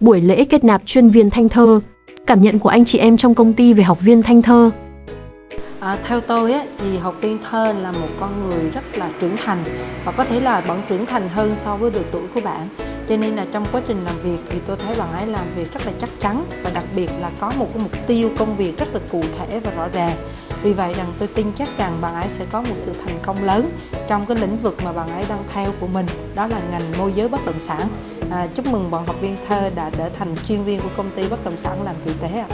Buổi lễ kết nạp chuyên viên Thanh Thơ, cảm nhận của anh chị em trong công ty về học viên Thanh Thơ. À, theo tôi á, thì học viên thơ là một con người rất là trưởng thành và có thể là vẫn trưởng thành hơn so với độ tuổi của bạn. Cho nên là trong quá trình làm việc thì tôi thấy bạn ấy làm việc rất là chắc chắn và đặc biệt là có một cái mục tiêu công việc rất là cụ thể và rõ ràng. Vì vậy rằng tôi tin chắc rằng bạn ấy sẽ có một sự thành công lớn trong cái lĩnh vực mà bạn ấy đang theo của mình đó là ngành môi giới bất động sản à, chúc mừng bọn học viên thơ đã trở thành chuyên viên của công ty bất động sản làm vị tế ạ.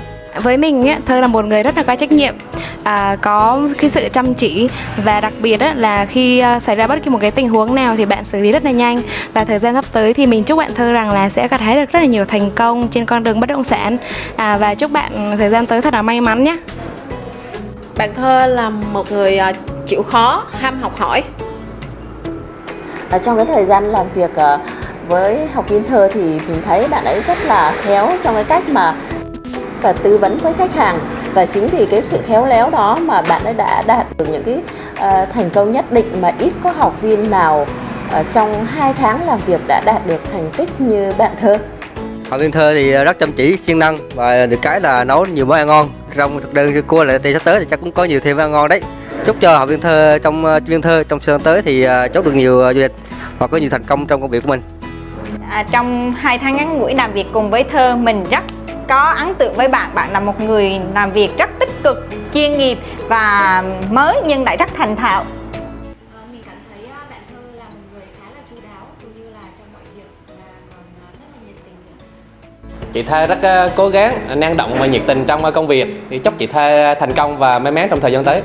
Với mình ấy, thơ là một người rất là có trách nhiệm à, có cái sự chăm chỉ và đặc biệt á, là khi uh, xảy ra bất kỳ một cái tình huống nào thì bạn xử lý rất là nhanh. Và thời gian sắp tới thì mình chúc bạn thơ rằng là sẽ gặt hái được rất là nhiều thành công trên con đường bất động sản. À, và chúc bạn thời gian tới thật là may mắn nhé. Bạn thơ là một người uh, chịu khó ham học hỏi. Ở trong cái thời gian làm việc uh, với học viên thơ thì mình thấy bạn ấy rất là khéo trong cái cách mà và tư vấn với khách hàng. Và chính vì cái sự khéo léo đó mà bạn ấy đã đạt được những cái uh, thành công nhất định mà ít có học viên nào uh, trong 2 tháng làm việc đã đạt được thành tích như bạn thơ. Học viên thơ thì rất chăm chỉ siêng năng và được cái là nấu nhiều món ăn ngon. Trong thực đơn cua lại sắp tới thì chắc cũng có nhiều thêm ăn ngon đấy. Chúc cho học viên thơ trong ờ, viên thơ trong sơn tới thì chốt được nhiều du lịch và có nhiều thành công trong công việc của mình à, trong hai tháng ngắn ngủi làm việc cùng với thơ mình rất có ấn tượng với bạn. Bạn là một người làm việc rất tích cực chuyên nghiệp và mới nhưng lại rất thành thạo. Mình cảm thấy bạn thơ là một người khá là chu đáo cũng như là trong mọi việc và còn rất là nhiệt tình nữa. Chị Thơ rất cố gắng, năng động và nhiệt tình trong công việc. Thì chúc chị Thơ thành công và may mắn trong thời gian tới.